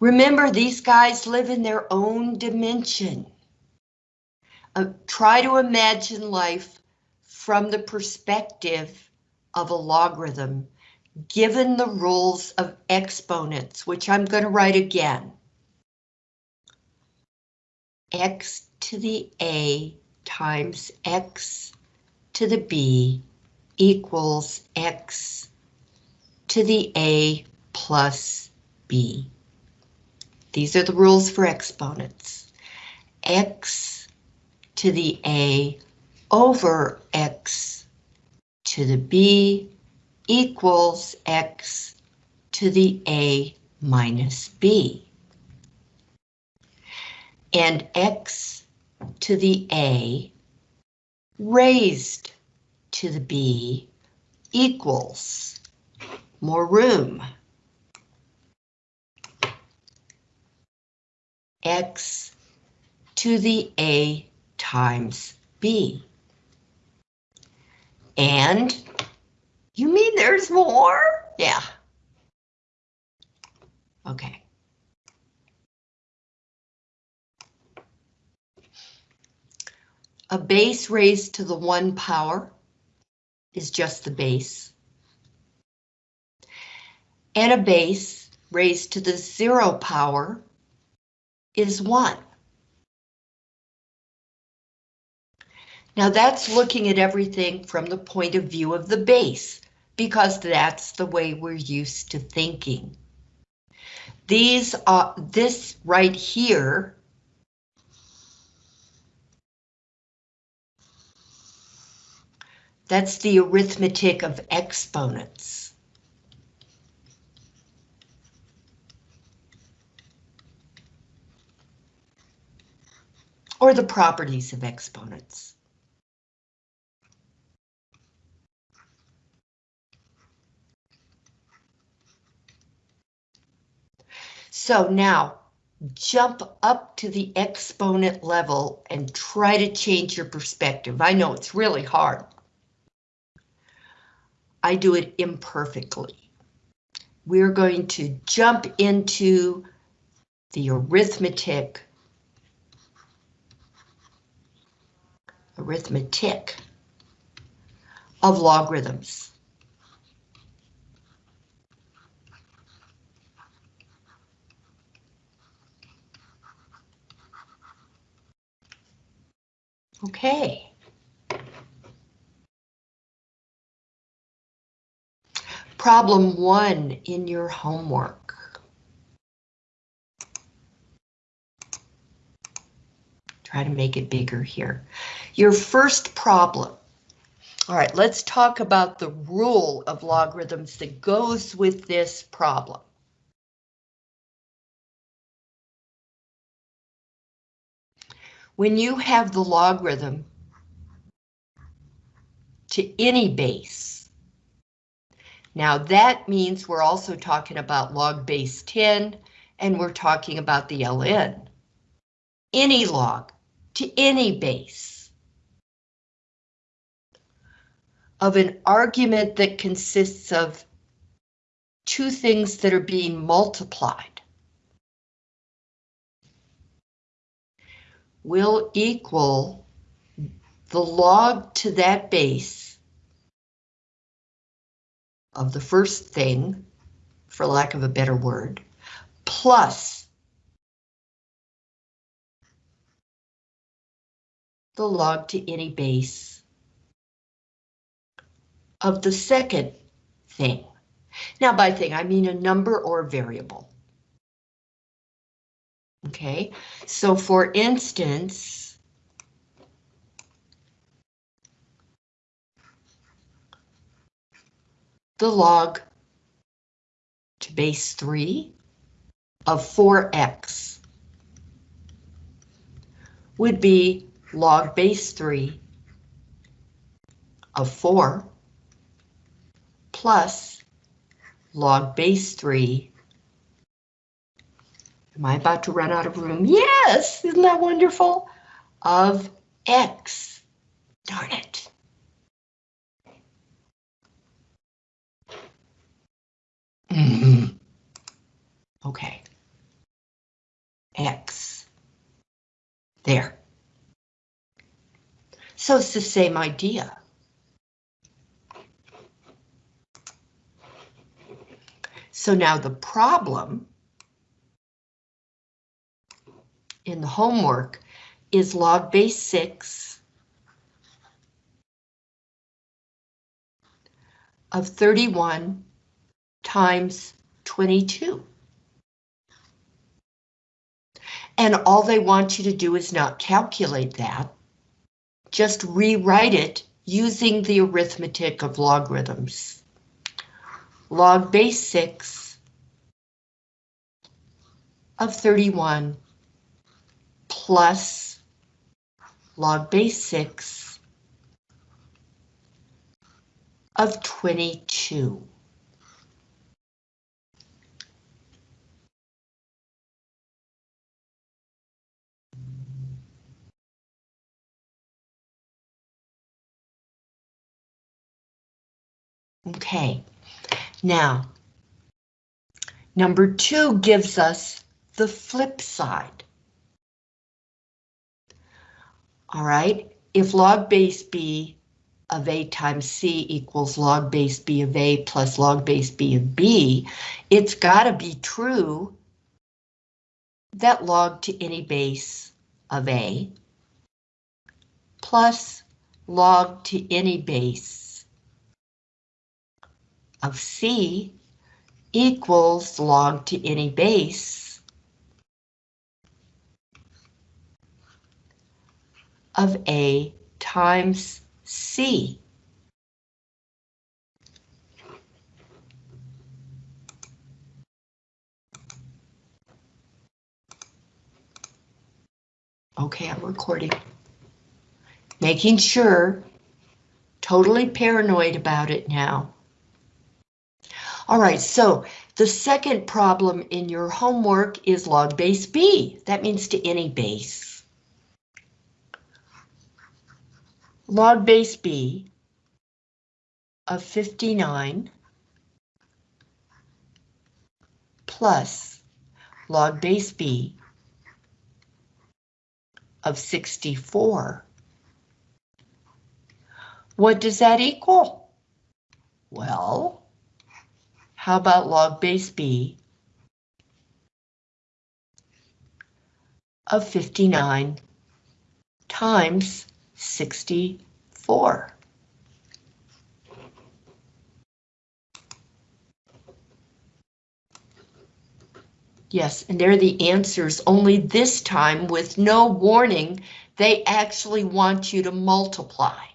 Remember, these guys live in their own dimension. Uh, try to imagine life from the perspective of a logarithm, given the rules of exponents, which I'm going to write again. x to the a times x to the b equals x to the a plus b. These are the rules for exponents. x to the a over x to the b equals x to the a minus b. And x to the a raised to the b equals more room. X to the a times b. And you mean there's more? Yeah. Okay. A base raised to the one power is just the base. And a base raised to the zero power is 1. Now that's looking at everything from the point of view of the base, because that's the way we're used to thinking. These are, this right here That's the arithmetic of exponents. Or the properties of exponents. So now jump up to the exponent level and try to change your perspective. I know it's really hard. I do it imperfectly. We're going to jump into the arithmetic arithmetic of logarithms. Okay. Problem one in your homework. Try to make it bigger here. Your first problem. All right, let's talk about the rule of logarithms that goes with this problem. When you have the logarithm to any base, now that means we're also talking about log base 10, and we're talking about the ln. Any log, to any base of an argument that consists of two things that are being multiplied. Will equal the log to that base of the first thing, for lack of a better word, plus the log to any base of the second thing. Now by thing, I mean a number or variable. Okay, so for instance, the log to base 3 of 4x would be log base 3 of 4 plus log base 3. Am I about to run out of room? Yes, isn't that wonderful? Of x. Darn it. Mm -hmm. Okay. X. There. So it's the same idea. So now the problem in the homework is log base 6 of 31 times 22. And all they want you to do is not calculate that. Just rewrite it using the arithmetic of logarithms. Log base 6 of 31 plus log base 6 of 22. Okay, now, number two gives us the flip side. All right, if log base b of a times c equals log base b of a plus log base b of b, it's got to be true that log to any base of a plus log to any base of C equals log to any base of A times C. Okay, I'm recording. Making sure, totally paranoid about it now. All right, so the second problem in your homework is log base B. That means to any base. Log base B of 59 plus log base B of 64. What does that equal? Well, how about log base B of 59 times 64? Yes, and they're the answers, only this time with no warning, they actually want you to multiply.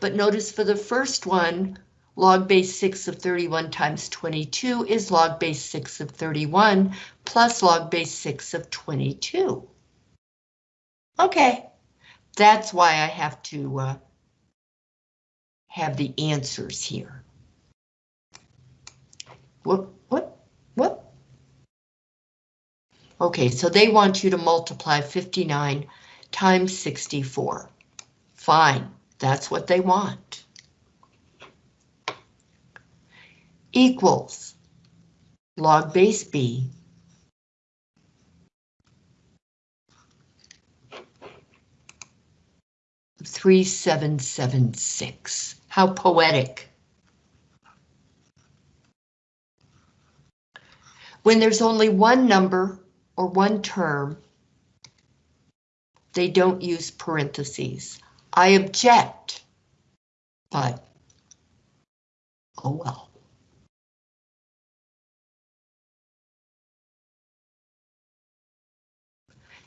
But notice for the first one, log base 6 of 31 times 22 is log base 6 of 31 plus log base 6 of 22. Okay, that's why I have to uh, have the answers here. What, what, what? Okay, so they want you to multiply 59 times 64. Fine. That's what they want. Equals log base B three seven seven six. How poetic. When there's only one number or one term, they don't use parentheses. I object, but oh well.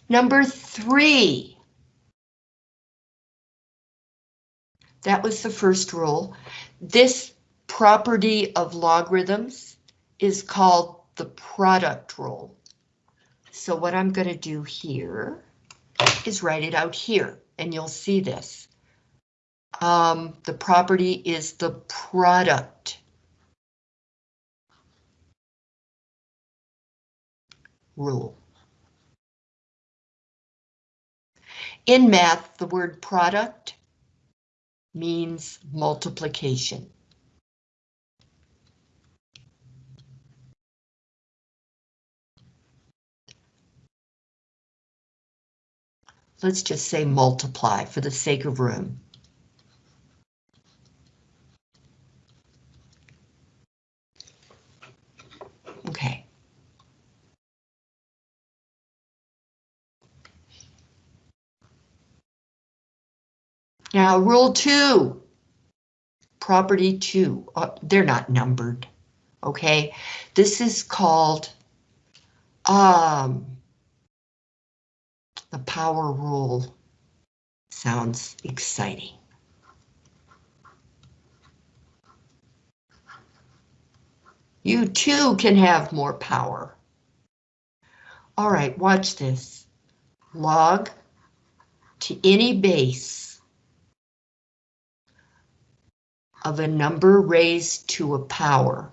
Number three. That was the first rule. This property of logarithms is called the product rule. So what I'm going to do here is write it out here and you'll see this. Um, the property is the product. Rule. In math, the word product means multiplication. Let's just say multiply for the sake of room. Okay. Now, rule two, property two, uh, they're not numbered, okay? This is called um, the power rule. Sounds exciting. You too can have more power. All right, watch this. Log to any base of a number raised to a power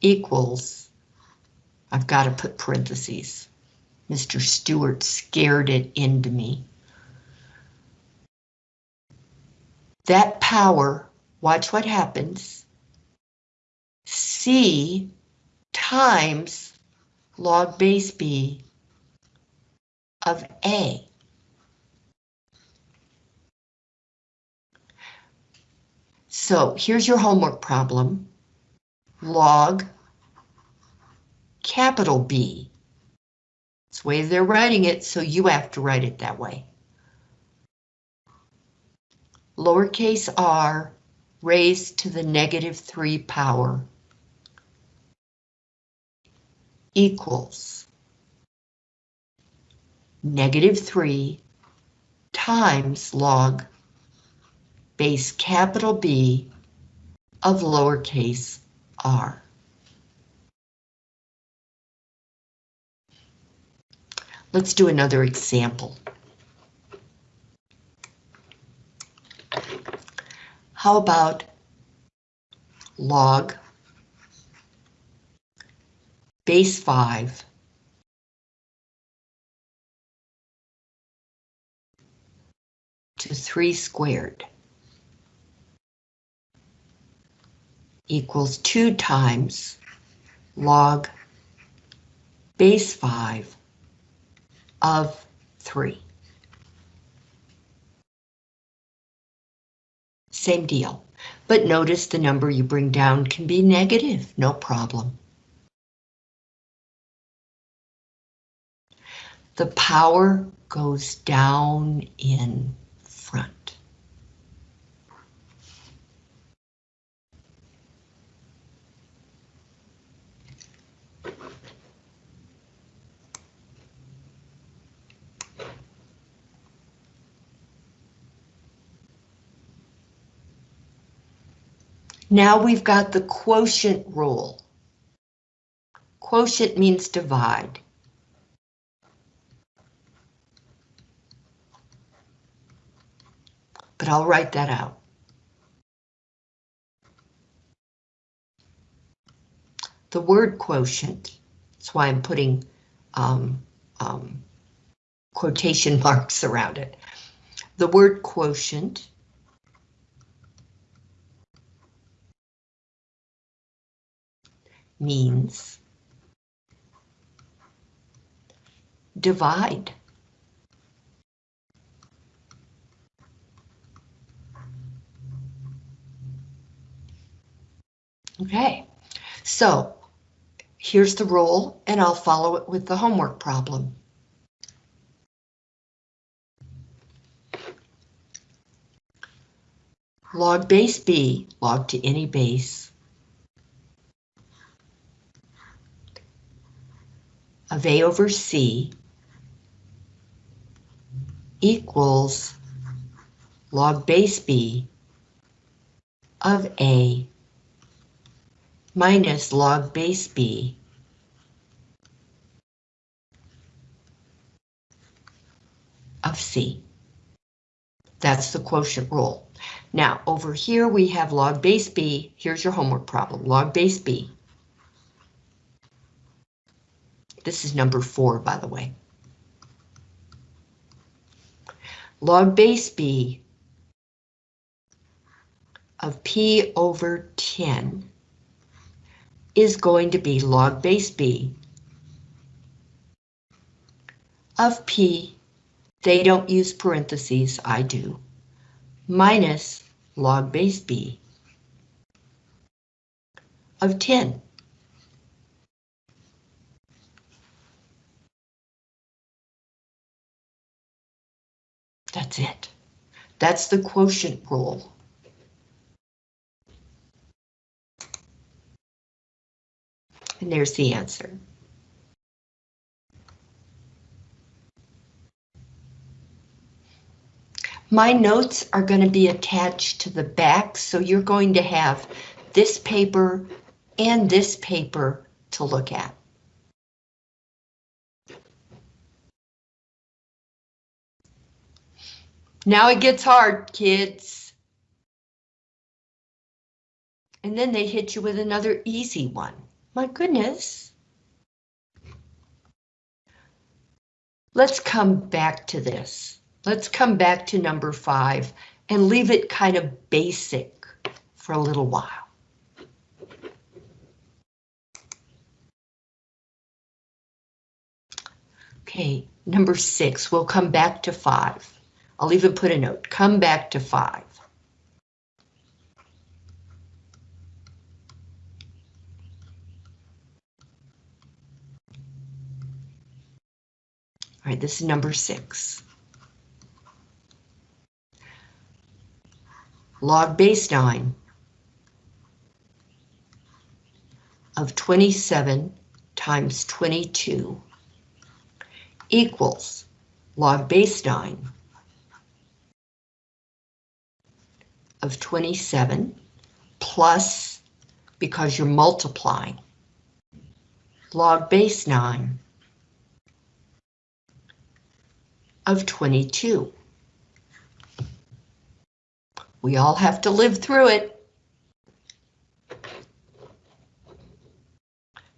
equals, I've got to put parentheses. Mr. Stewart scared it into me. That power, watch what happens, C times log base B of A. So here's your homework problem. Log capital B. It's the way they're writing it, so you have to write it that way. Lowercase r raised to the negative 3 power equals negative 3 times log base capital B of lowercase r. Let's do another example. How about log base 5 to 3 squared equals 2 times log base 5 of 3. Same deal, but notice the number you bring down can be negative, no problem. The power goes down in front. Now we've got the quotient rule. Quotient means divide. But I'll write that out. The word quotient, that's why I'm putting um, um, quotation marks around it. The word quotient means divide. Okay, so here's the rule and I'll follow it with the homework problem. Log base B, log to any base, of A over C equals log base B of A minus log base B of C. That's the quotient rule. Now, over here we have log base B. Here's your homework problem, log base B This is number four, by the way. Log base B of P over 10 is going to be log base B of P, they don't use parentheses, I do, minus log base B of 10. That's it. That's the quotient rule. And there's the answer. My notes are going to be attached to the back, so you're going to have this paper and this paper to look at. Now it gets hard, kids. And then they hit you with another easy one. My goodness. Let's come back to this. Let's come back to number five and leave it kind of basic for a little while. Okay, number six, we'll come back to five. I'll even put a note, come back to five. All right, this is number six. Log base 9 of 27 times 22 equals log base 9 of 27 plus, because you're multiplying, log base 9 of 22. We all have to live through it.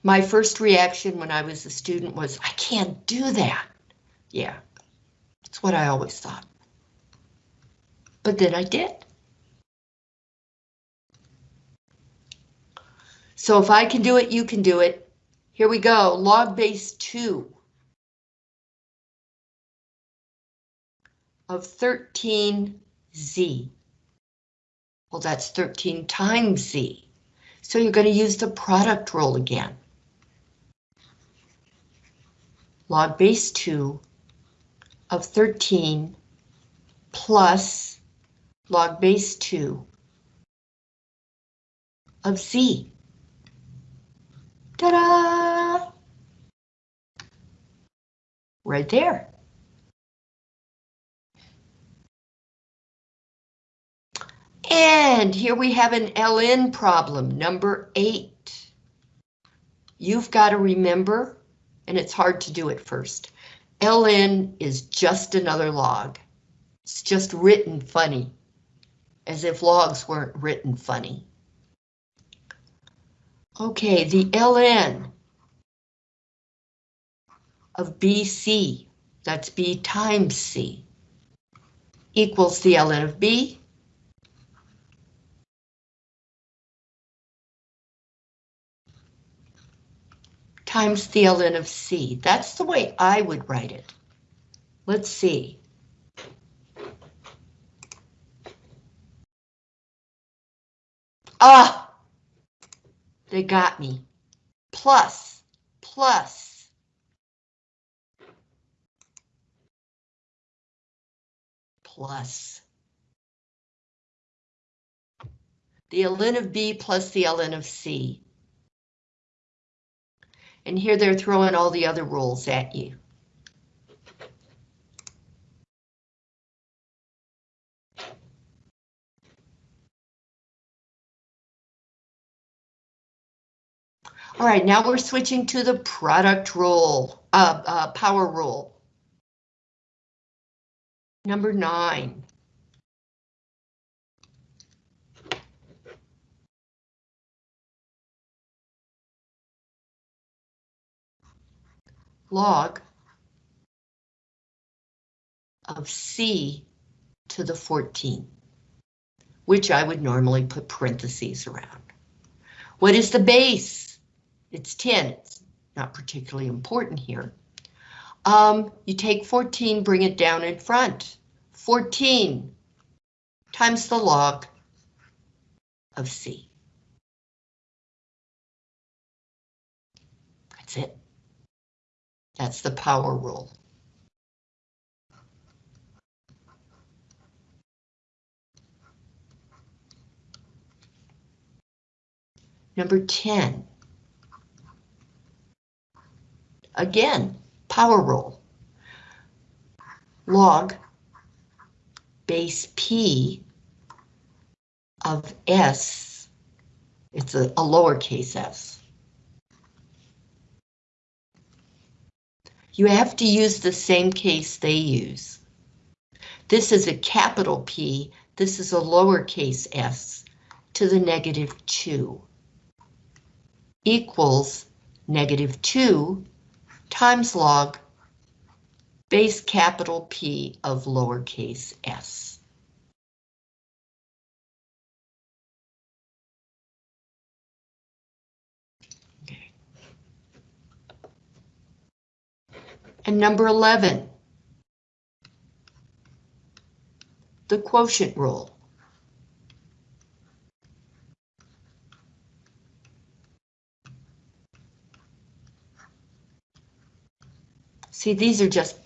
My first reaction when I was a student was, I can't do that. Yeah, that's what I always thought. But then I did. So if I can do it, you can do it. Here we go, log base 2 of 13z. Well, that's 13 times z. So you're going to use the product rule again. Log base 2 of 13 plus log base 2 of z. Ta-da! Right there. And here we have an LN problem, number eight. You've got to remember, and it's hard to do it first, LN is just another log. It's just written funny, as if logs weren't written funny. Okay, the ln of BC, that's B times C, equals the ln of B. times the ln of C. That's the way I would write it. Let's see. Ah! They got me. Plus, plus. Plus. The ln of B plus the ln of C. And here they're throwing all the other rules at you. All right, now we're switching to the product rule, uh, uh, power rule. Number nine. Log of C to the 14, which I would normally put parentheses around. What is the base? It's 10, it's not particularly important here. Um, you take 14, bring it down in front. 14 times the log of C. That's it. That's the power rule. Number 10. Again, power rule. Log base P of S, it's a, a lowercase s. You have to use the same case they use. This is a capital P, this is a lowercase s to the negative 2 equals negative 2 times log base capital P of lowercase s. And number 11, the quotient rule. See, these are just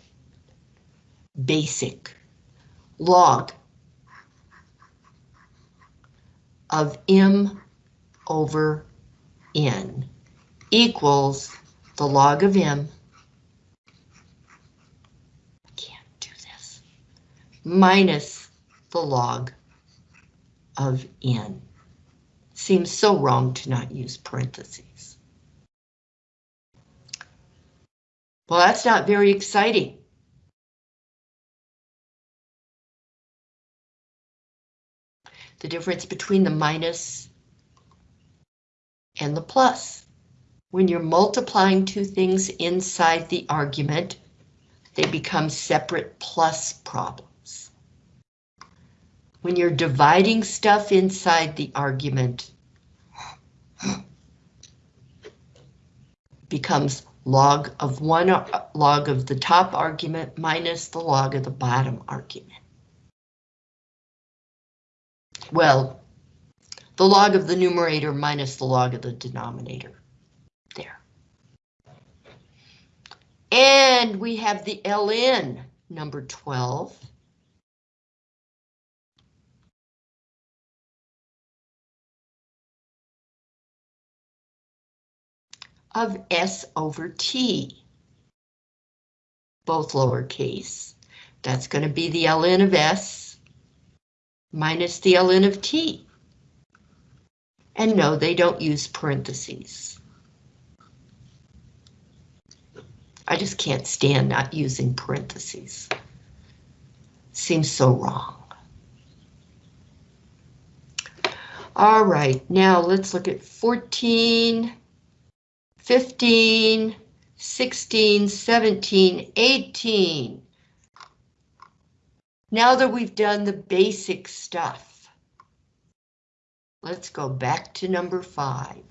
basic log of m over n equals the log of m. Can't do this. Minus the log of n. Seems so wrong to not use parentheses. Well, that's not very exciting. The difference between the minus and the plus. When you're multiplying two things inside the argument, they become separate plus problems. When you're dividing stuff inside the argument, becomes log of one uh, log of the top argument minus the log of the bottom argument. Well, the log of the numerator minus the log of the denominator. There. And we have the ln, number 12. Of S over T. Both lowercase. That's going to be the ln of S minus the ln of T. And no, they don't use parentheses. I just can't stand not using parentheses. Seems so wrong. All right, now let's look at 14. 15, 16, 17, 18. Now that we've done the basic stuff, let's go back to number five.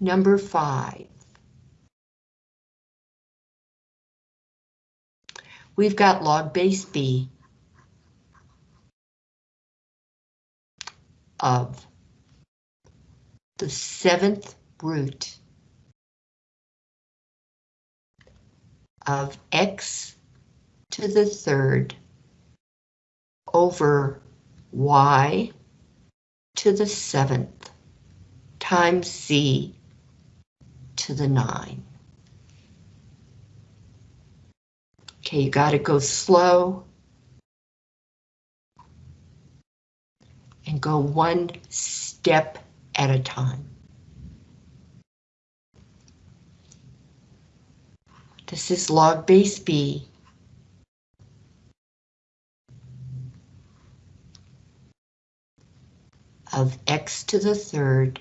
Number five. We've got log base B of the seventh root of x to the third over y to the seventh times z to the nine. Okay, you got to go slow. And go one step at a time. This is log base B. of x to the third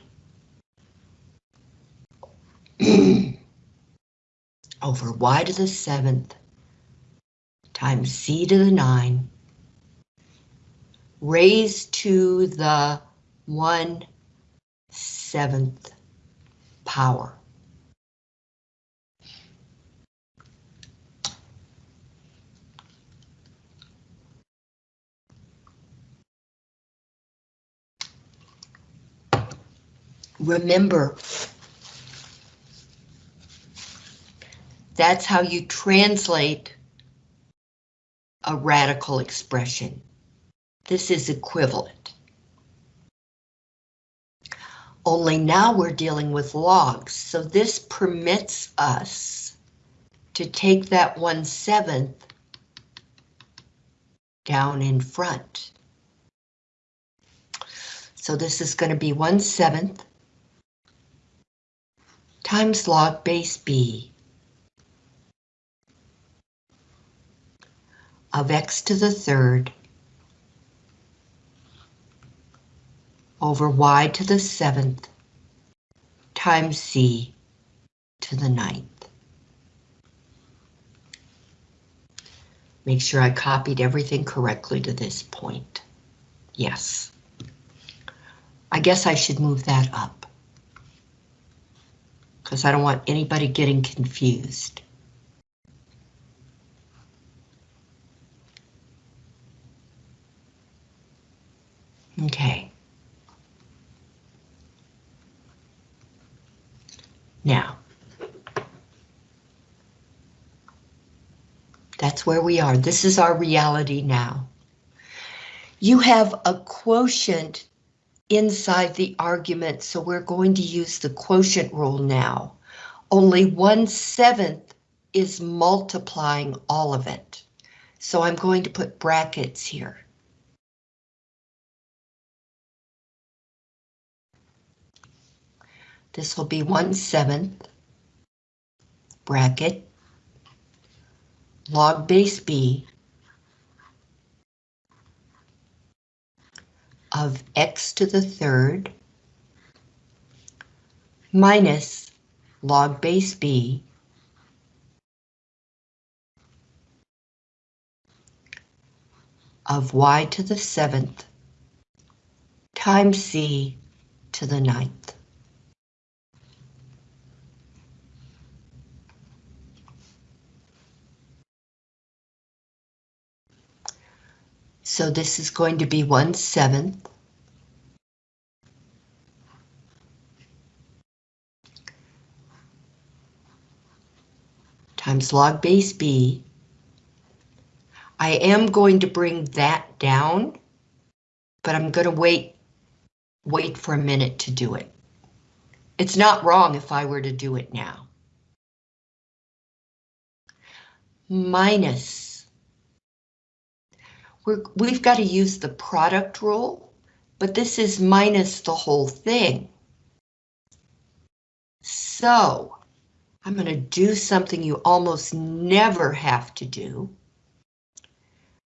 over y to the seventh times c to the 9 raised to the 1 seventh power. Remember, that's how you translate a radical expression. This is equivalent. Only now we're dealing with logs, so this permits us to take that 1 seventh down in front. So this is going to be 1 seventh times log base b of x to the third over y to the seventh times c to the ninth. Make sure I copied everything correctly to this point. Yes. I guess I should move that up because I don't want anybody getting confused. Okay. Now, that's where we are. This is our reality now. You have a quotient inside the argument, so we're going to use the quotient rule now. Only one seventh is multiplying all of it. So I'm going to put brackets here. This will be one seventh bracket log base b of x to the third minus log base b of y to the seventh times c to the ninth. So this is going to be 1 seventh. times log base b. I am going to bring that down, but I'm going to wait, wait for a minute to do it. It's not wrong if I were to do it now. Minus we're, we've got to use the product rule, but this is minus the whole thing. So I'm going to do something you almost never have to do.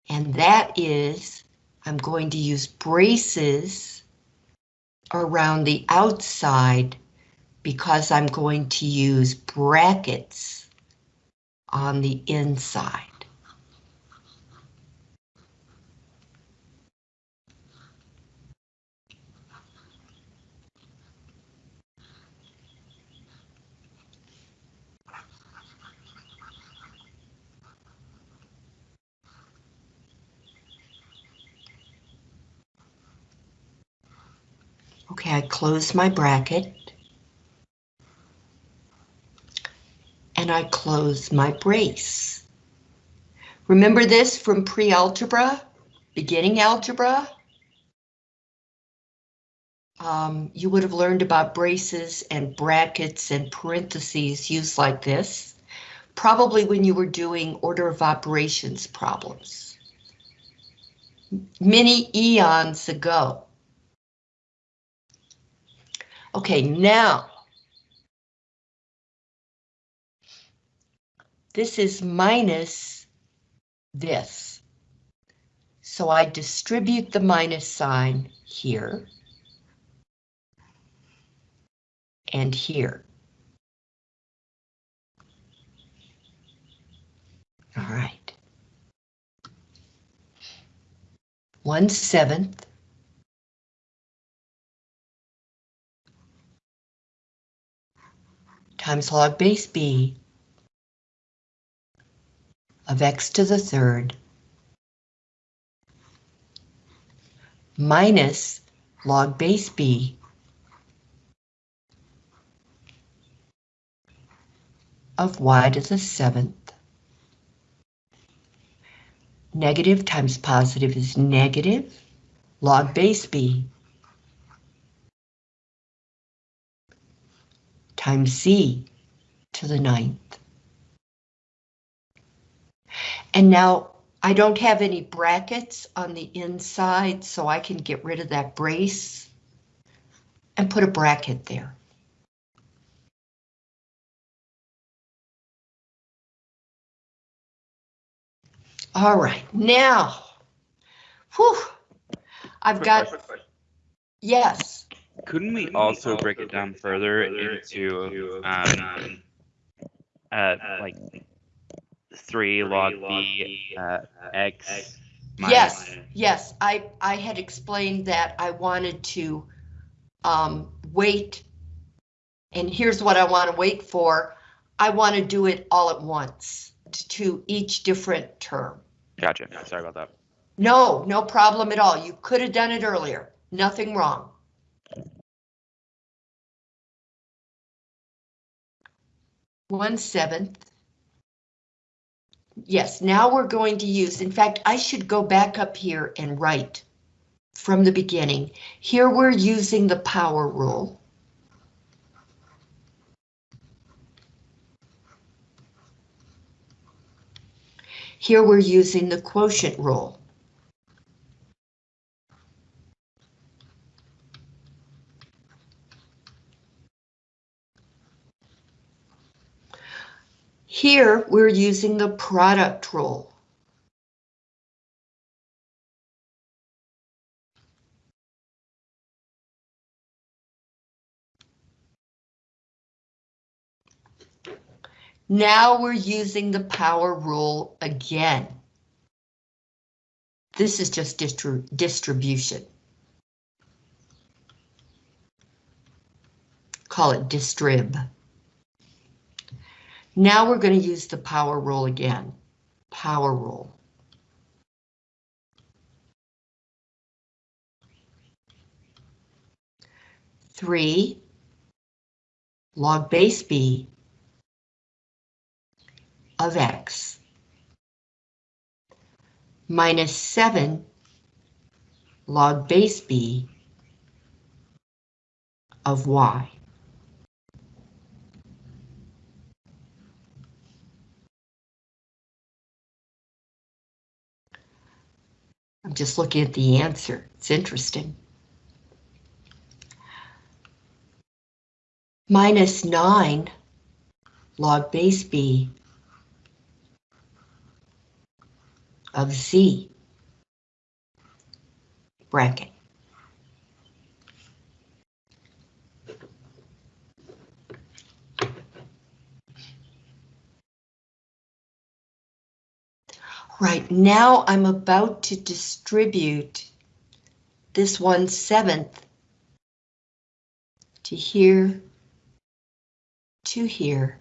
And that is I'm going to use braces around the outside because I'm going to use brackets on the inside. Okay, I close my bracket. And I close my brace. Remember this from pre-algebra, beginning algebra? Um, you would have learned about braces and brackets and parentheses used like this, probably when you were doing order of operations problems. Many eons ago. Okay, now. This is minus this. So I distribute the minus sign here. And here. All right. 1 seventh times log base b of x to the third minus log base b of y to the seventh. Negative times positive is negative. Log base b times z to the ninth. And now I don't have any brackets on the inside, so I can get rid of that brace and put a bracket there. All right, now, whew, I've got, question. yes, Couldn't we also break it down further into, um, uh, like three log b, uh, x? yes, yes, I, I had explained that I wanted to um, wait. And here's what I want to wait for. I want to do it all at once to- to each different term. Gotcha, sorry about that. No, no problem at all. You could have done it earlier. Nothing wrong. One seventh. Yes, now we're going to use, in fact, I should go back up here and write from the beginning. Here we're using the power rule. Here we're using the quotient rule. Here, we're using the product rule. Now we're using the power rule again. This is just distri distribution. Call it distrib. Now we're going to use the power rule again. Power rule. Three log base b of x minus seven log base b of y. I'm just looking at the answer. It's interesting. Minus 9 log base b of z bracket. Right, now I'm about to distribute this one seventh to here, to here,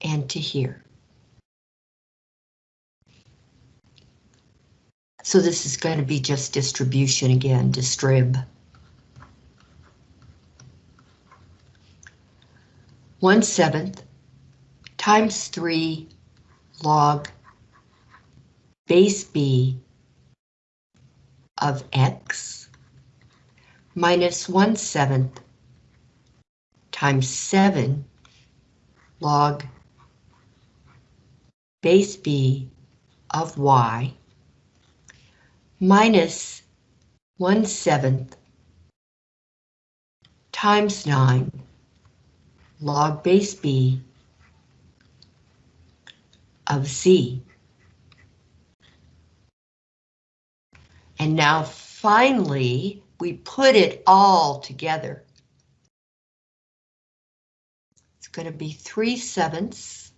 and to here. So this is going to be just distribution again, distrib. One seventh times three log base b of x minus 1 seventh times 7 log base b of y minus 1 seventh times 9 log base b of Z. And now finally, we put it all together. It's going to be 3 sevenths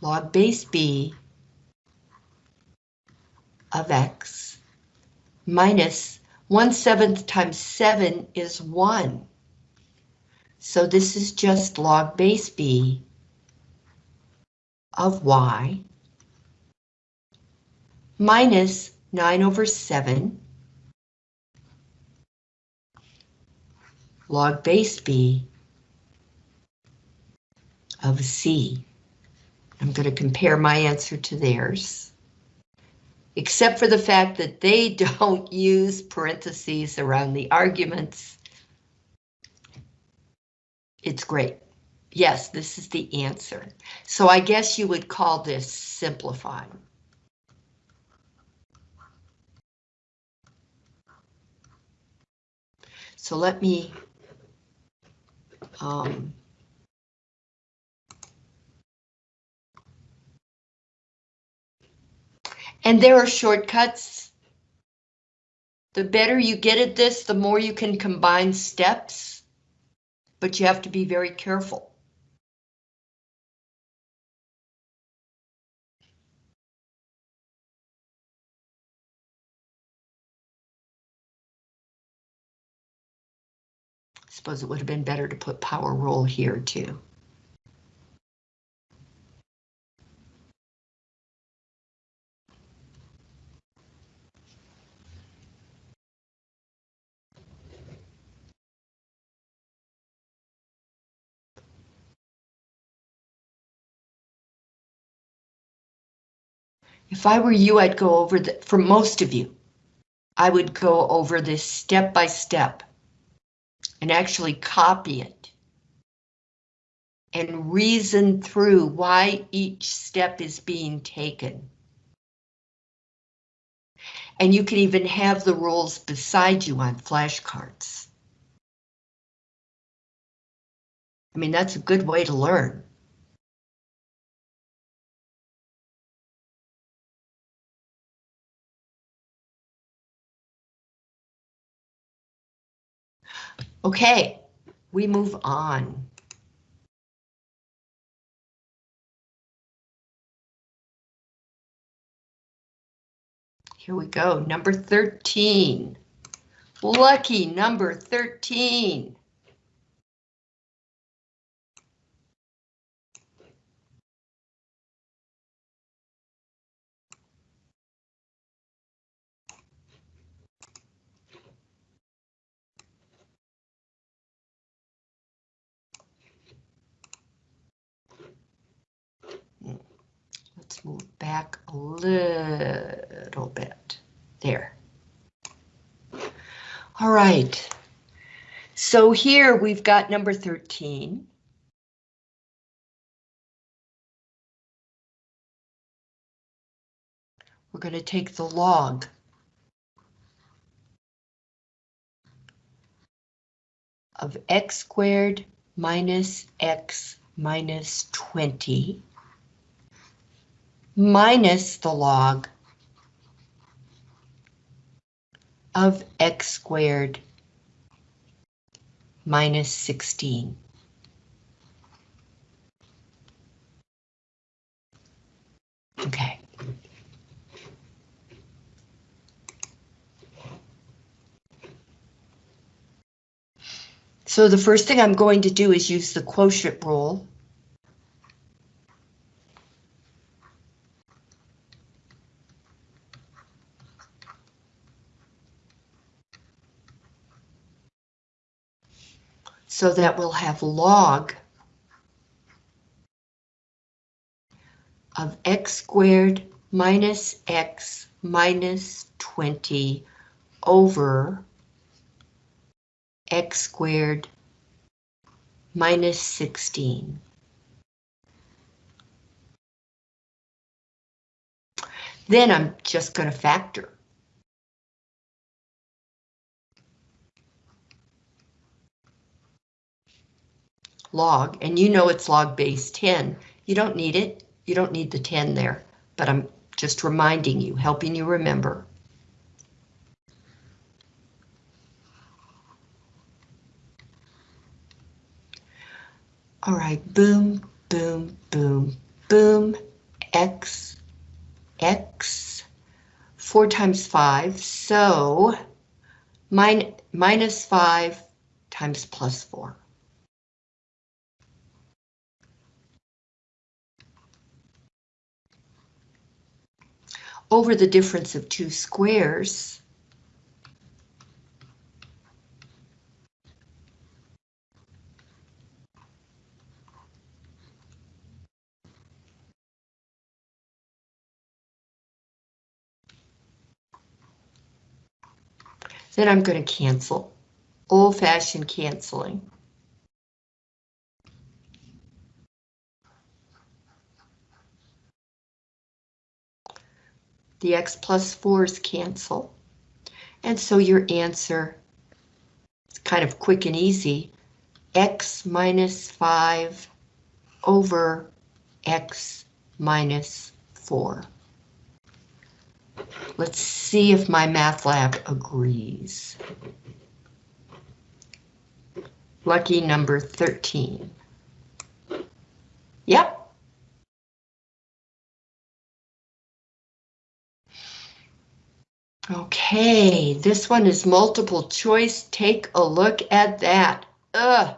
log base B of x minus 1 seventh times 7 is 1. So this is just log base b of y minus 9 over 7 log base b of c. I'm going to compare my answer to theirs. Except for the fact that they don't use parentheses around the arguments. It's great. Yes, this is the answer. So I guess you would call this simplifying. So let me um, And there are shortcuts. The better you get at this, the more you can combine steps, but you have to be very careful. Suppose it would have been better to put power rule here too. If I were you, I'd go over the, for most of you, I would go over this step by step and actually copy it and reason through why each step is being taken. And you can even have the rules beside you on flashcards. I mean, that's a good way to learn. Okay, we move on. Here we go, number 13. Lucky number 13. Let's move back a little bit. There. All right. So here we've got number 13. We're going to take the log. of x squared minus x minus 20 minus the log of x squared minus 16. Okay. So the first thing I'm going to do is use the quotient rule. So that we'll have log of x squared minus x minus 20 over x squared minus 16. Then I'm just going to factor. Log, and you know it's log base 10. You don't need it. You don't need the 10 there, but I'm just reminding you, helping you remember. All right, boom, boom, boom, boom, X, X, 4 times 5, so min minus 5 times plus 4. Over the difference of two squares, Then I'm going to cancel. Old-fashioned canceling. The x plus 4's cancel. And so your answer is kind of quick and easy. x minus 5 over x minus 4. Let's see if MyMathLab agrees. Lucky number 13. Yep. Okay, this one is multiple choice. Take a look at that. Ugh,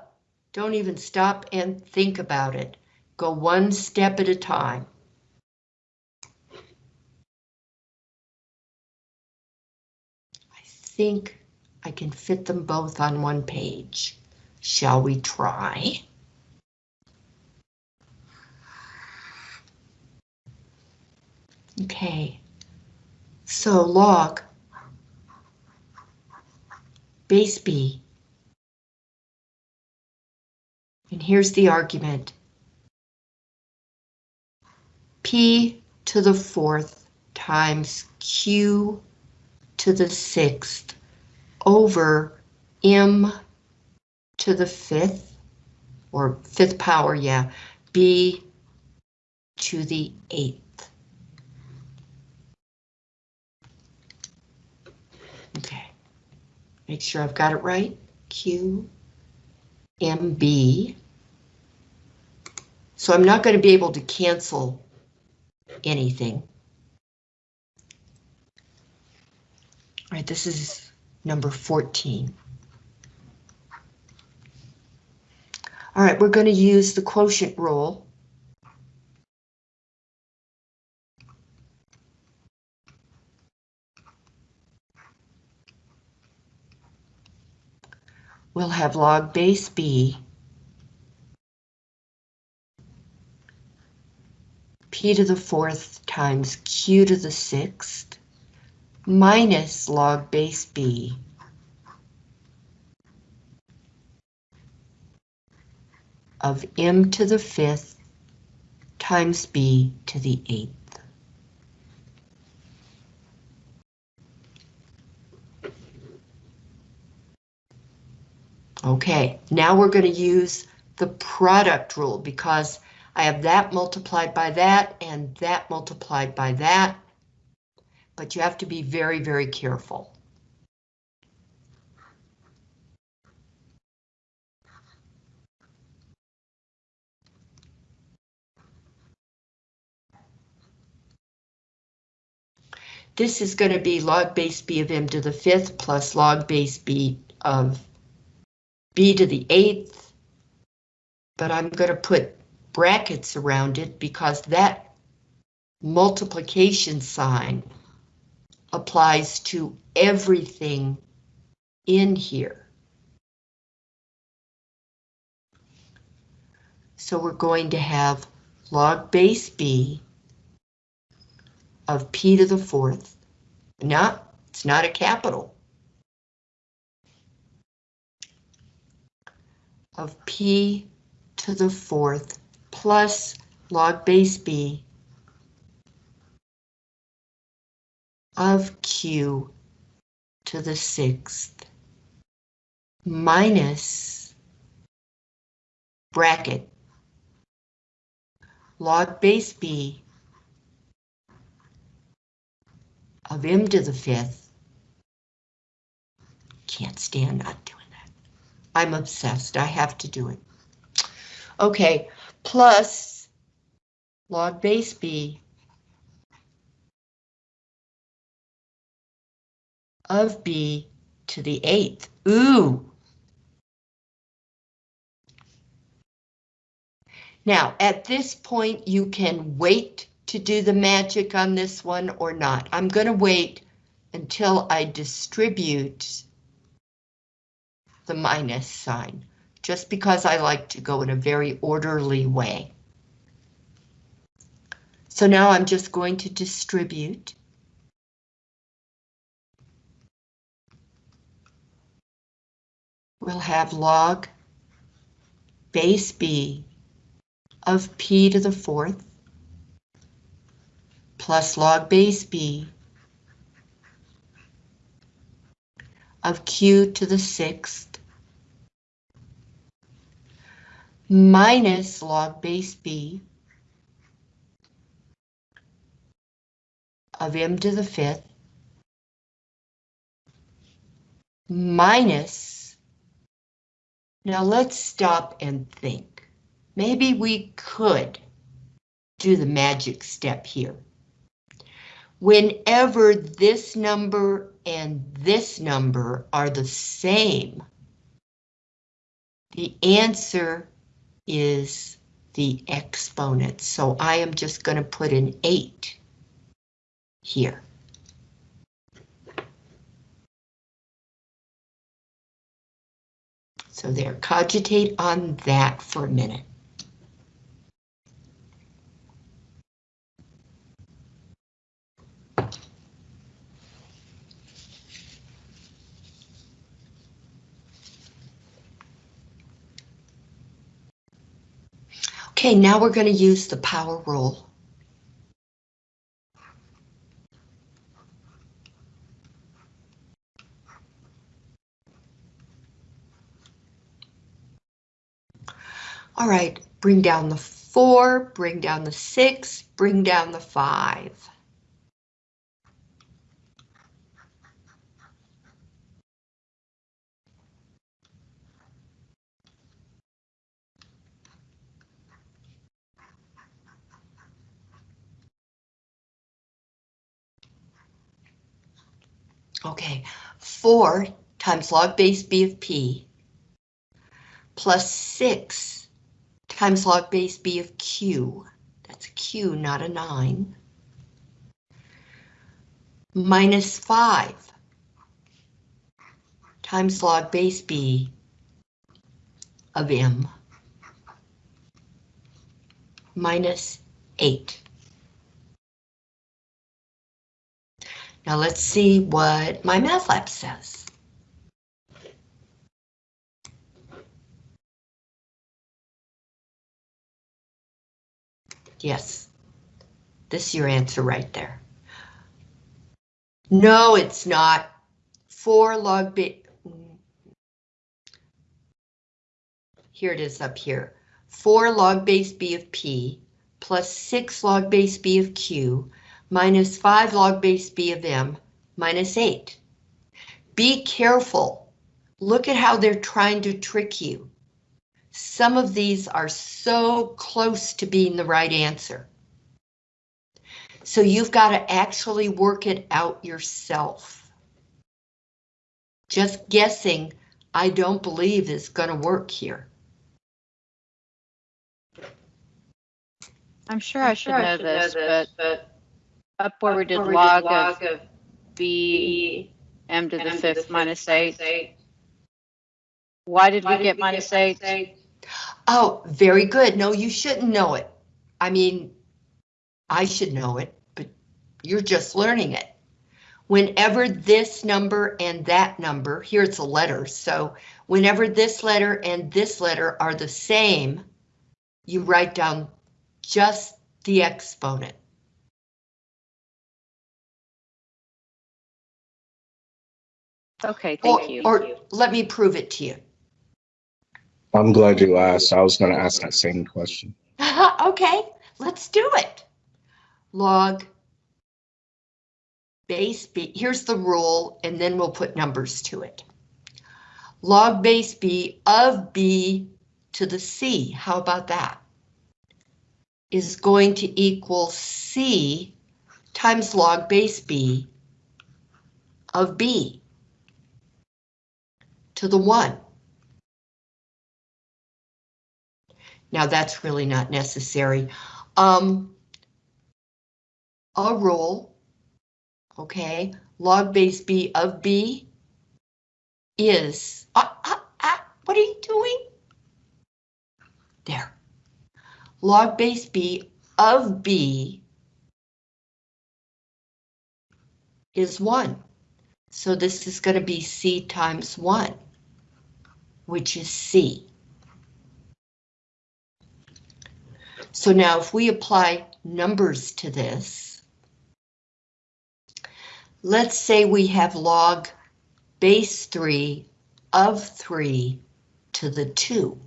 don't even stop and think about it. Go one step at a time. I think I can fit them both on one page. Shall we try? Okay, so log base B. And here's the argument. P to the fourth times Q to the sixth over m to the fifth, or fifth power, yeah, b to the eighth. Okay, make sure I've got it right. Q, M, B. So I'm not going to be able to cancel anything. All right, this is number 14. All right, we're going to use the quotient rule. We'll have log base B p to the fourth times q to the sixth minus log base B of m to the fifth times b to the eighth. Okay, now we're going to use the product rule because I have that multiplied by that and that multiplied by that but you have to be very, very careful. This is going to be log base b of m to the fifth plus log base b of b to the eighth. But I'm going to put brackets around it because that multiplication sign applies to everything in here. So we're going to have log base b of p to the fourth. Not, it's not a capital. Of p to the fourth plus log base b of q to the sixth minus bracket log base b of m to the fifth. Can't stand not doing. I'm obsessed. I have to do it. Okay, plus log base b of b to the eighth. Ooh. Now, at this point, you can wait to do the magic on this one or not. I'm going to wait until I distribute the minus sign, just because I like to go in a very orderly way. So now I'm just going to distribute. We'll have log base b of p to the fourth plus log base b of q to the sixth minus log base b of m to the fifth minus, now let's stop and think. Maybe we could do the magic step here. Whenever this number and this number are the same, the answer is the exponent. So I am just going to put an 8 here. So there, cogitate on that for a minute. Okay, now we're going to use the power rule. All right, bring down the four, bring down the six, bring down the five. Okay, 4 times log base b of p plus 6 times log base b of q. That's a q, not a 9. Minus 5 times log base b of m minus 8. Now let's see what MyMathLab says. Yes, this is your answer right there. No, it's not. 4 log b. Here it is up here. 4 log base b of p plus 6 log base b of q minus 5 log base b of m minus 8. Be careful. Look at how they're trying to trick you. Some of these are so close to being the right answer. So you've got to actually work it out yourself. Just guessing, I don't believe is going to work here. I'm sure I should know this, but up where we did log of b m to the fifth minus eight. Why did we get minus eight? Oh, very good. No, you shouldn't know it. I mean, I should know it, but you're just learning it. Whenever this number and that number, here it's a letter, so whenever this letter and this letter are the same, you write down just the exponent. Okay, Or, thank you. or let me prove it to you. I'm glad you asked. I was going to ask that same question. okay, let's do it. Log base b, here's the rule, and then we'll put numbers to it. Log base b of b to the c, how about that? Is going to equal c times log base b of b. to the 1. Now that's really not necessary. Um, a roll, okay, log base b of b is, ah, ah, ah, what are you doing? There. Log base b of b is 1. So this is going to be c times 1, which is c. So now if we apply numbers to this, let's say we have log base 3 of 3 to the 2.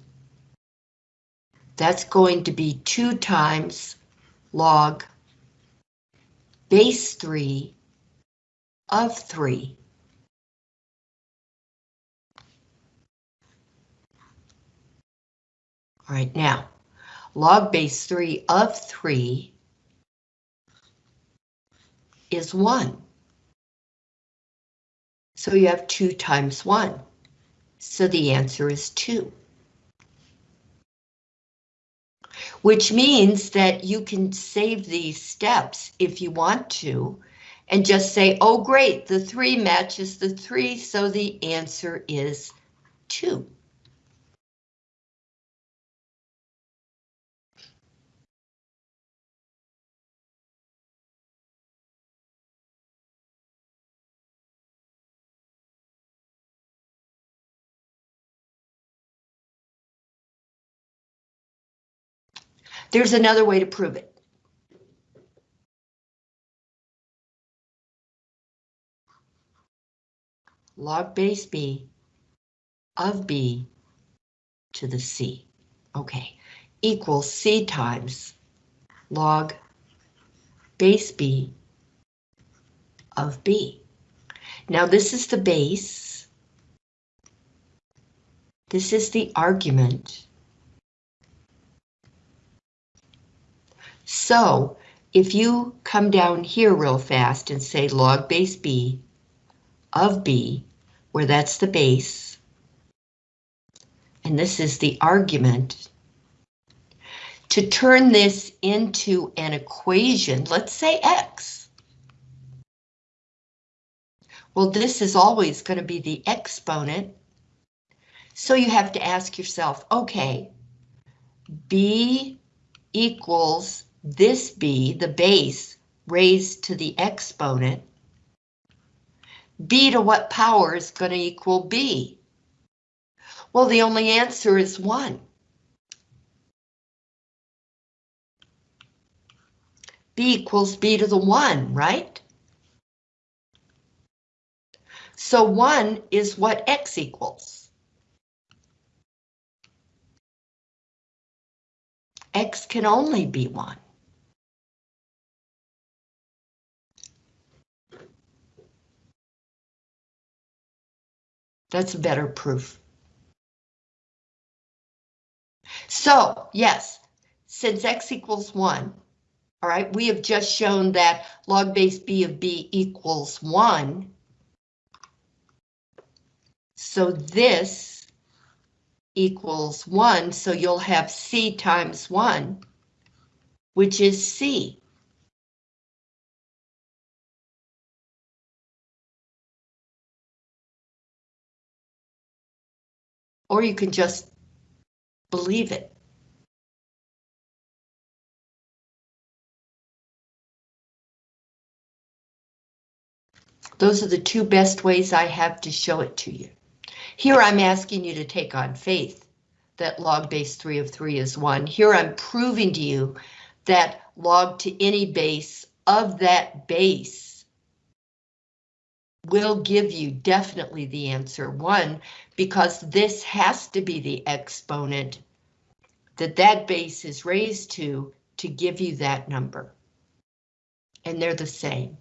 That's going to be 2 times log base 3 of 3. All right, now, log base 3 of 3 is 1. So you have 2 times 1. So the answer is 2. Which means that you can save these steps if you want to, and just say, oh great, the 3 matches the 3, so the answer is 2. There's another way to prove it. Log base b of b to the c. Okay, equals c times log base b of b. Now this is the base. This is the argument. So if you come down here real fast and say log base b of b, where that's the base, and this is the argument, to turn this into an equation, let's say x. Well, this is always going to be the exponent. So you have to ask yourself, okay, b equals this be the base, raised to the exponent, b to what power is going to equal b? Well, the only answer is 1. b equals b to the 1, right? So 1 is what x equals. X can only be 1. That's better proof. So, yes, since x equals 1, all right, we have just shown that log base b of b equals 1. So this equals 1, so you'll have c times 1, which is c. Or you can just believe it. Those are the two best ways I have to show it to you. Here I'm asking you to take on faith that log base 3 of 3 is 1. Here I'm proving to you that log to any base of that base will give you definitely the answer 1 because this has to be the exponent that that base is raised to to give you that number. And they're the same.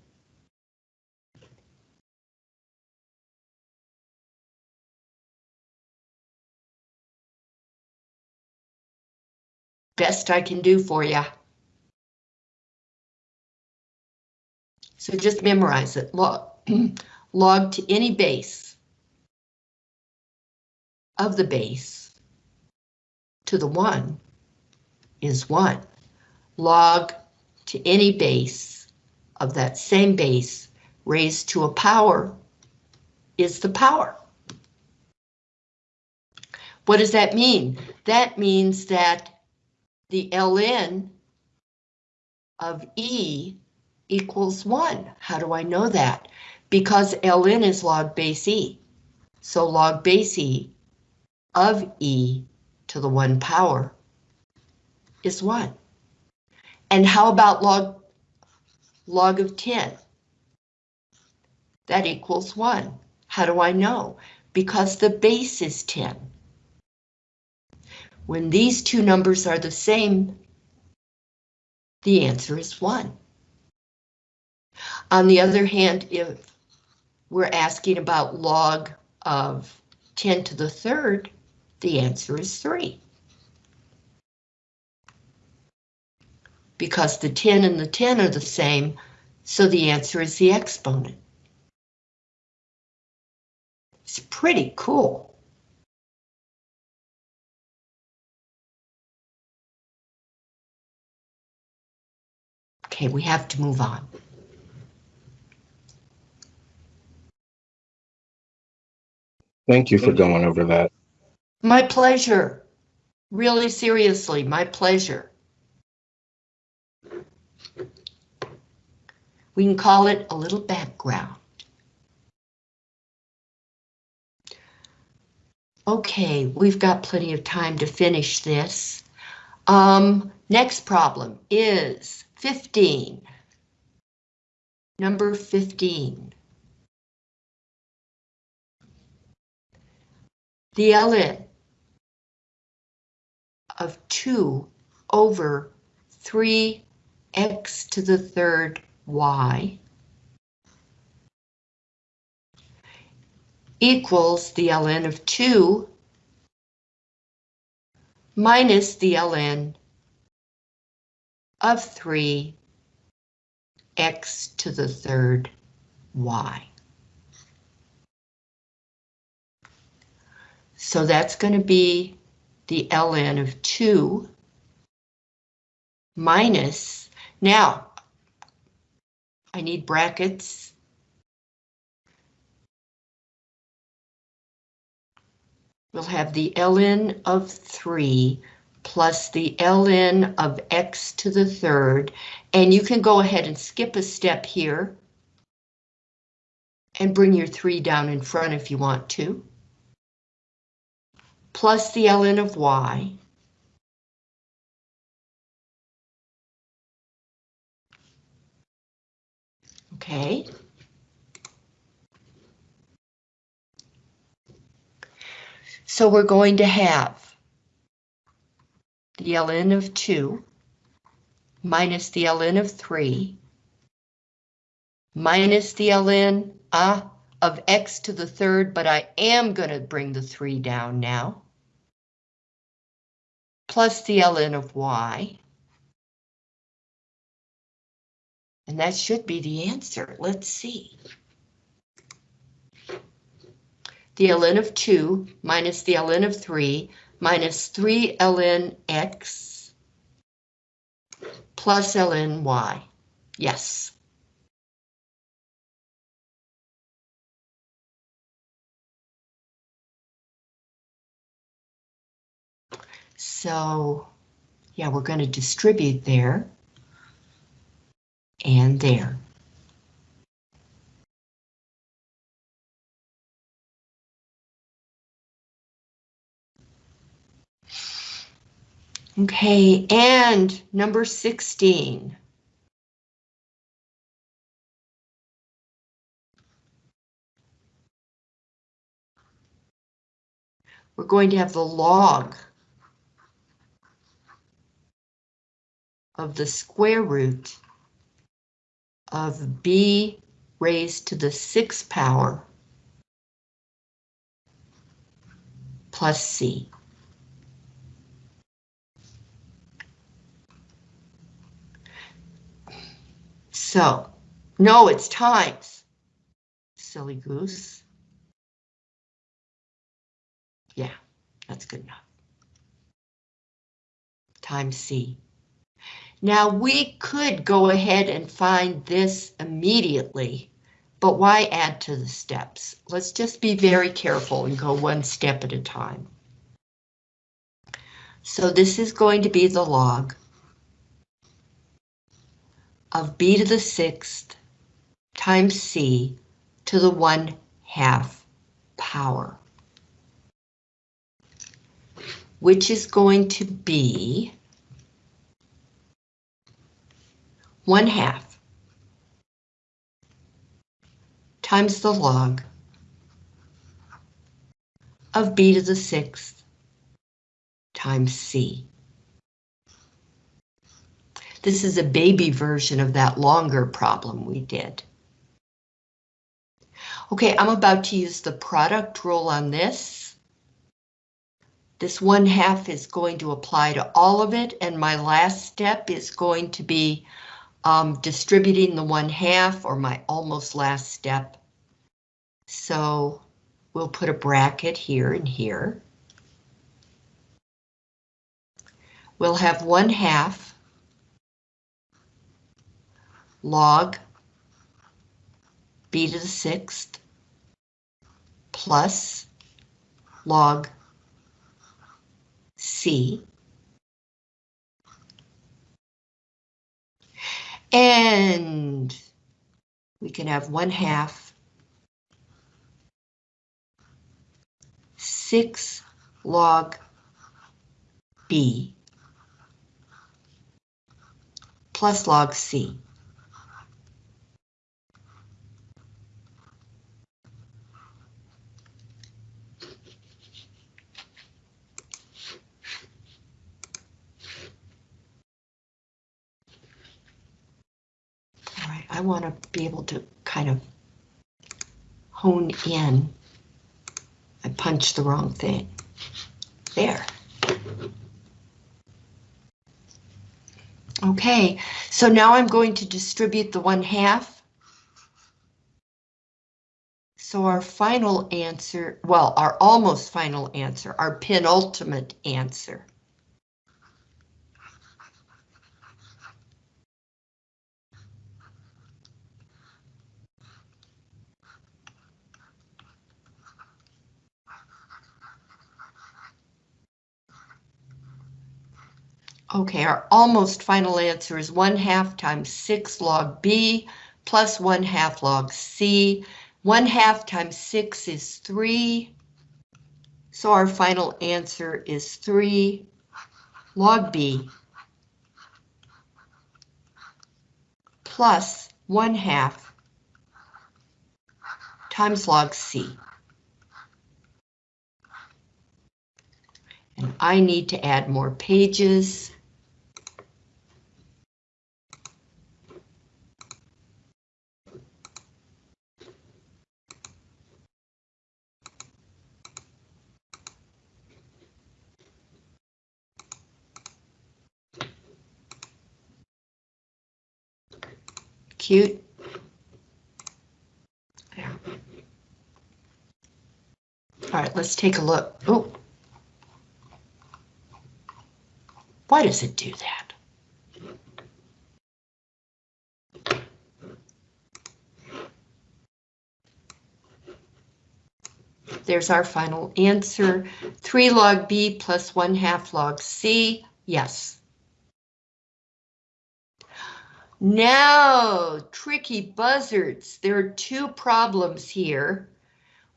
Best I can do for you. So just memorize it. Log, log to any base of the base to the 1 is 1. Log to any base of that same base raised to a power is the power. What does that mean? That means that the ln of E equals 1. How do I know that? Because ln is log base E. So log base E of E to the 1 power is 1. And how about log, log of 10? That equals 1. How do I know? Because the base is 10. When these two numbers are the same, the answer is 1. On the other hand, if we're asking about log of 10 to the third, the answer is 3. Because the 10 and the 10 are the same, so the answer is the exponent. It's pretty cool. Okay, we have to move on. Thank you for going over that. My pleasure. Really seriously, my pleasure. We can call it a little background. Okay, we've got plenty of time to finish this. Um, next problem is 15. Number 15. The ln of 2 over 3x to the third y equals the ln of 2 minus the ln of 3 x to the third y. So that's going to be the ln of 2 minus, now, I need brackets. We'll have the ln of 3 plus the ln of x to the third, and you can go ahead and skip a step here and bring your 3 down in front if you want to, plus the ln of y, Okay. So we're going to have the ln of 2 minus the ln of 3 minus the ln uh, of x to the third, but I am going to bring the 3 down now, plus the ln of y. And that should be the answer. Let's see. The ln of 2 minus the ln of 3 minus 3 ln x plus ln y. Yes. So, yeah, we're going to distribute there and there. Okay, and number 16. We're going to have the log of the square root of b raised to the sixth power plus c. So, no, it's times. Silly goose. Yeah, That's good enough. Times C. Now we could go ahead and find this immediately, but why add to the steps? Let's just be very careful and go one step at a time. So this is going to be the log of b to the sixth times c to the one half power. Which is going to be one half times the log of b to the sixth times c. This is a baby version of that longer problem we did. Okay, I'm about to use the product rule on this. This one half is going to apply to all of it, and my last step is going to be um, distributing the one half, or my almost last step. So we'll put a bracket here and here. We'll have one half log b to the sixth plus log c and we can have one half six log b plus log c. want to be able to kind of hone in. I punched the wrong thing. There. Okay, so now I'm going to distribute the one half. So our final answer, well, our almost final answer, our penultimate answer. Okay, our almost final answer is 1 half times 6 log b plus 1 half log c. 1 half times 6 is 3. So our final answer is 3 log b plus 1 half times log c. And I need to add more pages. Cute. There. All right, let's take a look. Oh. Why does it do that? There's our final answer. 3 log b plus 1 half log c. Yes. Now, tricky buzzards. There are two problems here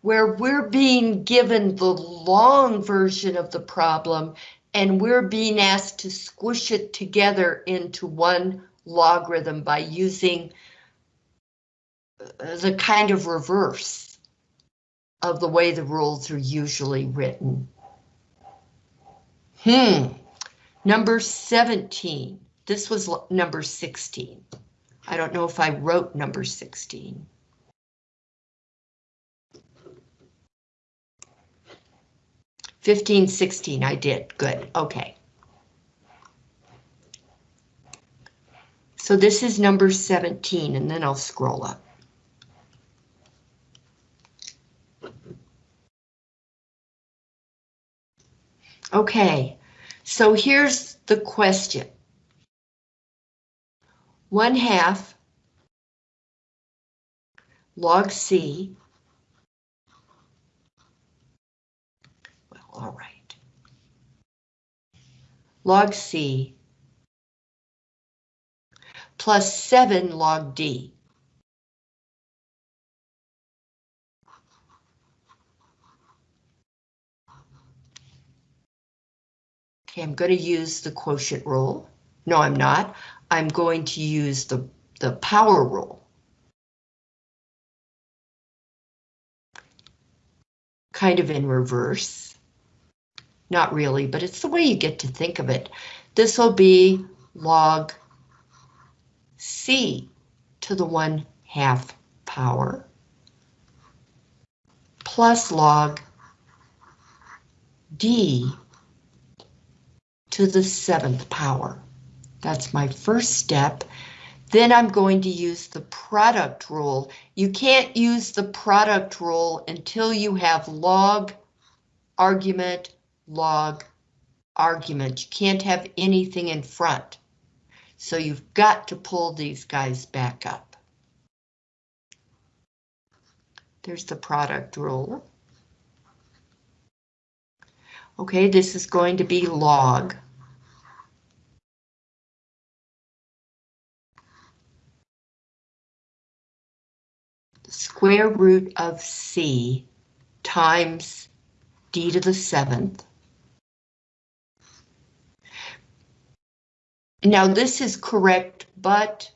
where we're being given the long version of the problem and we're being asked to squish it together into one logarithm by using uh, the kind of reverse of the way the rules are usually written. Hmm, number 17. This was number 16. I don't know if I wrote number 16. Fifteen, sixteen, I did, good, okay. So this is number 17, and then I'll scroll up. Okay, so here's the question. One half log C. Well, all right. Log C plus 7 log D. Okay, I'm going to use the quotient rule. No, I'm not. I'm going to use the, the power rule. Kind of in reverse. Not really, but it's the way you get to think of it. This will be log C to the 1 half power plus log D to the seventh power. That's my first step. Then I'm going to use the product rule. You can't use the product rule until you have log, argument, log, argument. You can't have anything in front. So you've got to pull these guys back up. There's the product rule. Okay, this is going to be log. Square root of C times d to the seventh. Now this is correct, but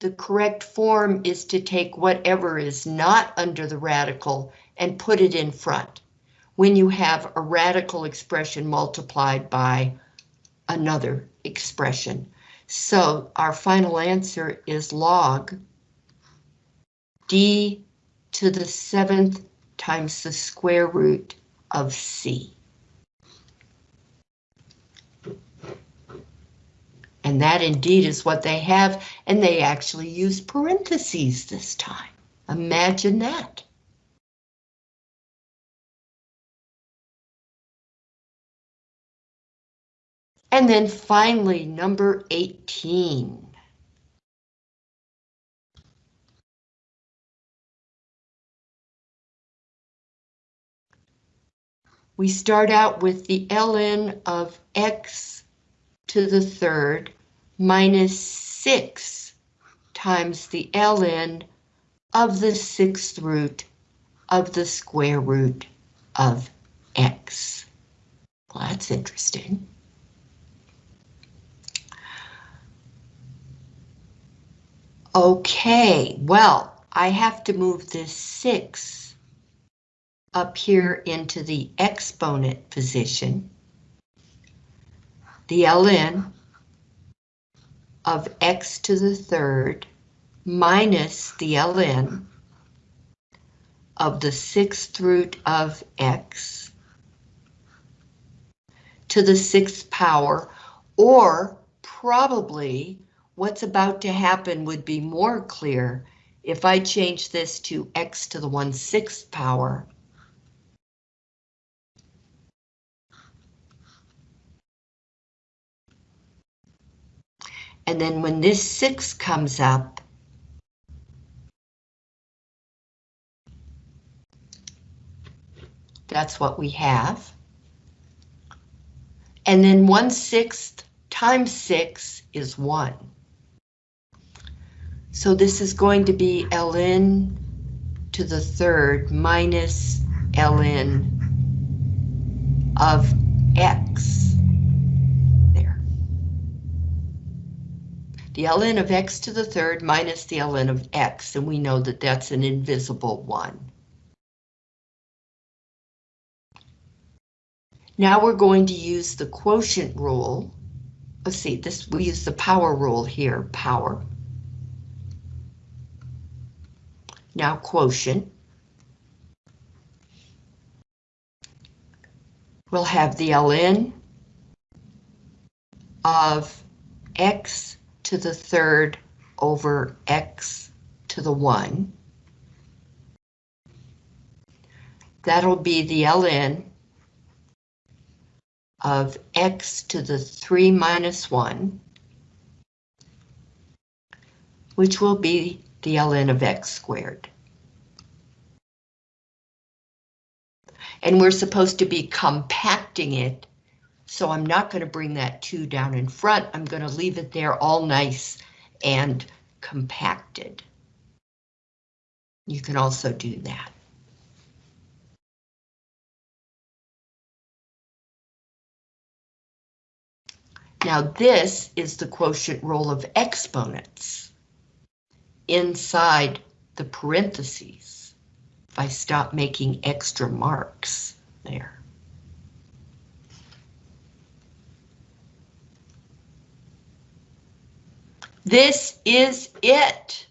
the correct form is to take whatever is not under the radical and put it in front when you have a radical expression multiplied by another expression. So our final answer is log d to the seventh times the square root of c. And that indeed is what they have, and they actually use parentheses this time. Imagine that. And then finally, number 18. We start out with the ln of x to the third minus 6 times the ln of the sixth root of the square root of x. Well, that's interesting. Okay, well, I have to move this 6 up here into the exponent position. The ln of x to the third minus the ln of the sixth root of x to the sixth power, or probably what's about to happen would be more clear if I change this to x to the 1 6th power. And then when this 6 comes up, that's what we have. And then 1 6th times 6 is 1. So this is going to be ln to the third minus ln of x. There. The ln of x to the third minus the ln of x, and we know that that's an invisible one. Now we're going to use the quotient rule. Let's see, this we use the power rule here, power. Now quotient. We'll have the ln of x to the third over x to the 1. That'll be the ln of x to the 3 minus 1, which will be the ln of x squared. And we're supposed to be compacting it, so I'm not going to bring that 2 down in front. I'm going to leave it there all nice and compacted. You can also do that. Now this is the quotient rule of exponents inside the parentheses. If I stop making extra marks there. This is it.